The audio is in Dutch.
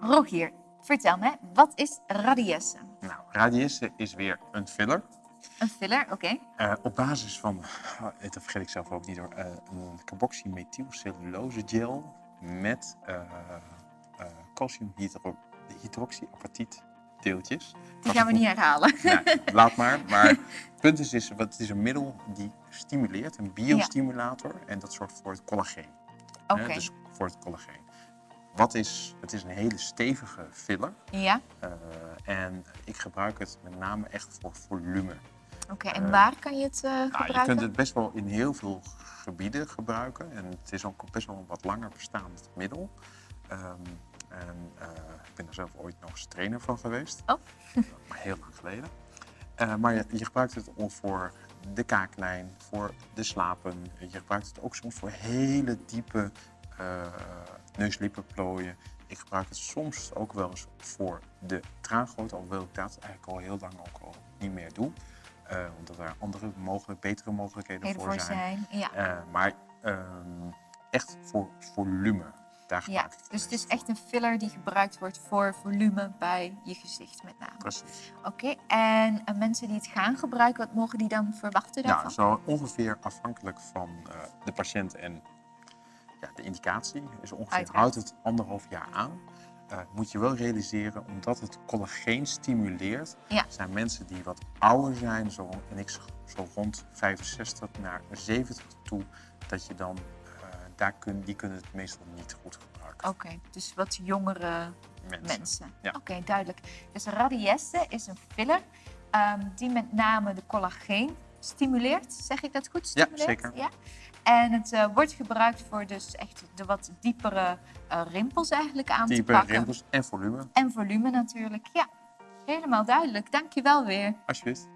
Rogier, vertel me, wat is radiesse? Nou, radiesse is weer een filler. Een filler, oké. Uh, op basis van, oh, dat vergeet ik zelf ook niet hoor, uh, een carboxymethylcellulose gel met uh, calciumhydroxyapatiet deeltjes. Die gaan we niet herhalen. Ja, laat maar. Maar het punt is, is, het is een middel die stimuleert, een biostimulator. Ja. En dat zorgt voor het collageen. Oké. Dus voor het collageen. Wat is, het is een hele stevige filler. Ja. Uh, en ik gebruik het met name echt voor volume. Oké, okay, en uh, waar kan je het uh, nou, gebruiken? Je kunt het best wel in heel veel gebieden gebruiken. En het is ook best wel een wat langer bestaand middel. Um, en ik ben er zelf ooit nog eens trainer van geweest. Oh. maar heel lang geleden. maar je, je gebruikt het voor de kaaklijn, voor de slapen. Je gebruikt het ook soms voor hele diepe neuslippenplooien. Ik gebruik het soms ook wel eens voor de traangoot, alhoewel ik dat eigenlijk al heel lang ook al niet meer doe. Uh, omdat er andere mogelijk, betere mogelijkheden Heel voor zijn. zijn. Ja. Uh, maar uh, echt voor volume, daar ja, ik het Dus het is echt een filler die gebruikt wordt voor volume bij je gezicht met name. Precies. Oké, okay. en mensen die het gaan gebruiken, wat mogen die dan verwachten daarvan? Nou, zo ongeveer afhankelijk van de patiënt en ja, de indicatie is ongeveer, Uiteraard. houdt het anderhalf jaar aan. Uh, moet je wel realiseren, omdat het collageen stimuleert, ja. zijn mensen die wat ouder zijn, zo, en ik zo rond 65 naar 70 toe, dat je dan, uh, daar kun, die kunnen het meestal niet goed gebruiken. Oké, okay, dus wat jongere mensen. mensen. Ja. Oké, okay, duidelijk. Dus radiesse is een filler um, die met name de collageen stimuleert. Zeg ik dat goed? Stimuleert? Ja, zeker. Ja? En het uh, wordt gebruikt voor dus echt de wat diepere uh, rimpels eigenlijk aan te pakken. rimpels en volume. En volume natuurlijk, ja. Helemaal duidelijk. Dank je wel weer. Alsjeblieft.